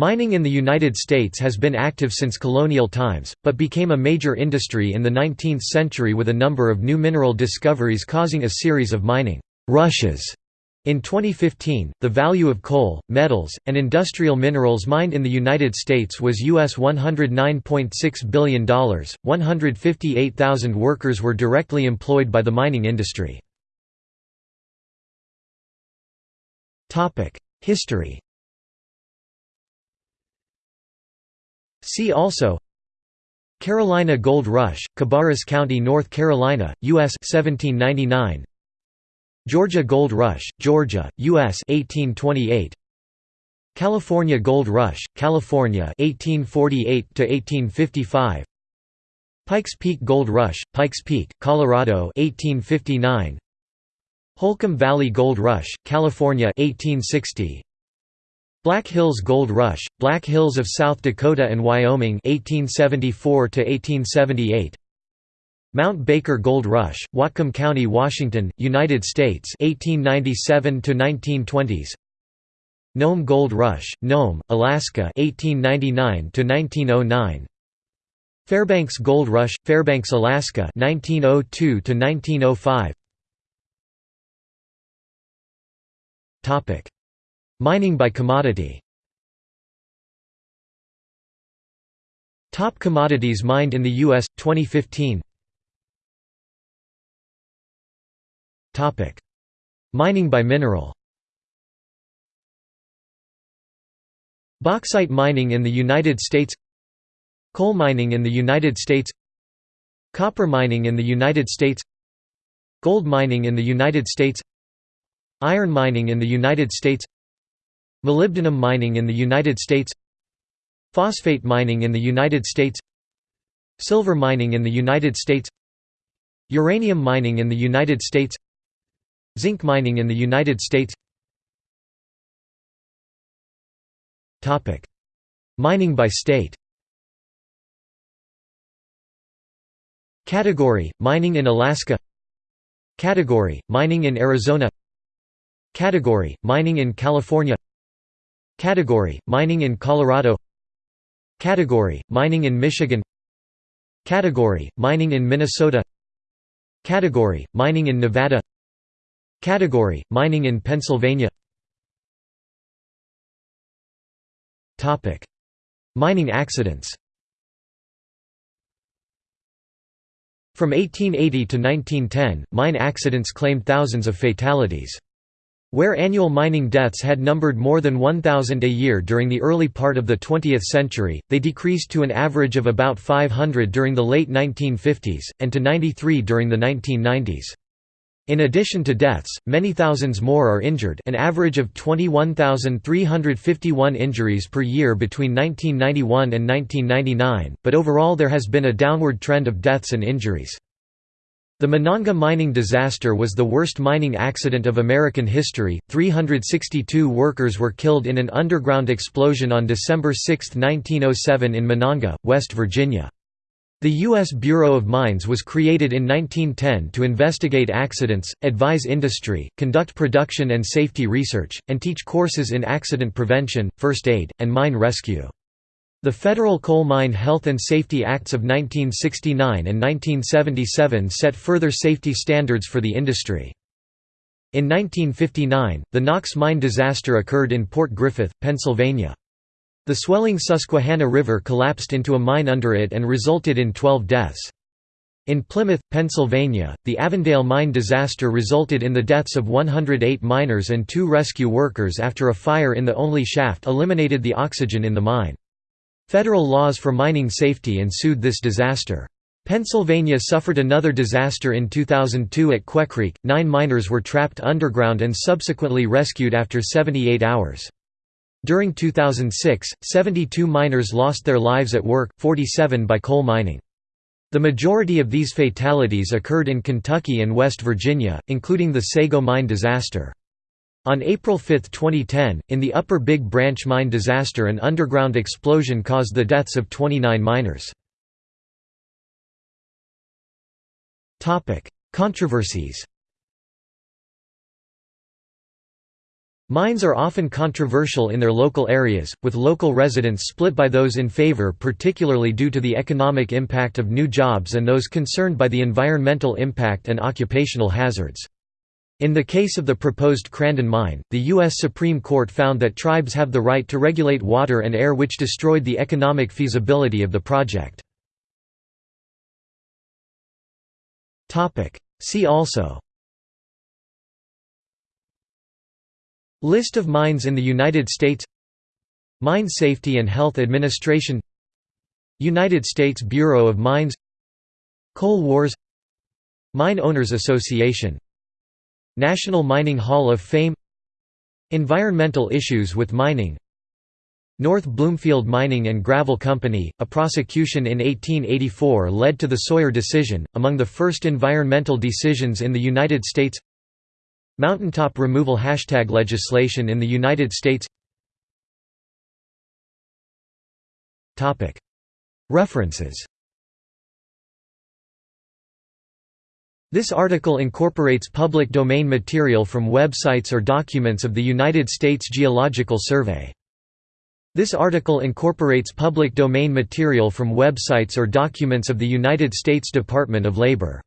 Mining in the United States has been active since colonial times, but became a major industry in the 19th century with a number of new mineral discoveries causing a series of mining rushes. In 2015, the value of coal, metals, and industrial minerals mined in the United States was US $109.6 billion. 158,000 workers were directly employed by the mining industry. History See also Carolina Gold Rush, Cabarrus County, North Carolina, U.S. 1799 Georgia Gold Rush, Georgia, U.S. 1828. California Gold Rush, California 1848 to 1855. Pikes Peak Gold Rush, Pikes Peak, Colorado 1859. Holcomb Valley Gold Rush, California 1860. Black Hills Gold Rush, Black Hills of South Dakota and Wyoming 1874 to 1878. Mount Baker Gold Rush, Whatcom County, Washington, United States 1897 to 1920s. Nome Gold Rush, Nome, Alaska 1899 to 1909. Fairbanks Gold Rush, Fairbanks, Alaska 1902 to 1905. Topic: Mining by commodity. Top commodities mined in the US 2015. Topic: Mining by mineral. Bauxite mining in the United States Coal mining in the United States Copper mining in the United States Gold mining in the United States Iron mining in the United States Molybdenum mining in the United States Phosphate mining in the United States Silver mining in the United States Uranium mining in the United States Zinc mining in the United States. Mining by state. Category – Mining in Alaska. Category – Mining in Arizona. Category – Mining in California Category – Mining in Colorado Category – Mining in Michigan Category – Mining in Minnesota Category – Mining in Nevada Category – Mining in Pennsylvania Topic: Mining accidents From 1880 to 1910, mine accidents claimed thousands of fatalities. Where annual mining deaths had numbered more than 1,000 a year during the early part of the 20th century, they decreased to an average of about 500 during the late 1950s, and to 93 during the 1990s. In addition to deaths, many thousands more are injured an average of 21,351 injuries per year between 1991 and 1999, but overall there has been a downward trend of deaths and injuries. The Monongah mining disaster was the worst mining accident of American history. 362 workers were killed in an underground explosion on December 6, 1907 in Monongah, West Virginia. The U.S. Bureau of Mines was created in 1910 to investigate accidents, advise industry, conduct production and safety research, and teach courses in accident prevention, first aid, and mine rescue. The Federal Coal Mine Health and Safety Acts of 1969 and 1977 set further safety standards for the industry. In 1959, the Knox mine disaster occurred in Port Griffith, Pennsylvania. The swelling Susquehanna River collapsed into a mine under it and resulted in 12 deaths. In Plymouth, Pennsylvania, the Avondale mine disaster resulted in the deaths of 108 miners and two rescue workers after a fire in the only shaft eliminated the oxygen in the mine. Federal laws for mining safety ensued this disaster. Pennsylvania suffered another disaster in 2002 at Quecreek, nine miners were trapped underground and subsequently rescued after 78 hours. During 2006, 72 miners lost their lives at work, 47 by coal mining. The majority of these fatalities occurred in Kentucky and West Virginia, including the Sago mine disaster. On April 5, 2010, in the Upper Big Branch mine disaster an underground explosion caused the deaths of 29 miners. Controversies Mines are often controversial in their local areas, with local residents split by those in favor particularly due to the economic impact of new jobs and those concerned by the environmental impact and occupational hazards. In the case of the proposed Crandon mine, the U.S. Supreme Court found that tribes have the right to regulate water and air which destroyed the economic feasibility of the project. See also List of mines in the United States Mine Safety and Health Administration United States Bureau of Mines Coal Wars Mine Owners Association National Mining Hall of Fame Environmental issues with mining North Bloomfield Mining and Gravel Company, a prosecution in 1884 led to the Sawyer decision, among the first environmental decisions in the United States. Mountaintop removal hashtag legislation in the United States. References This article incorporates public domain material from websites or documents of the United States Geological Survey. This article incorporates public domain material from websites or documents of the United States Department of Labor.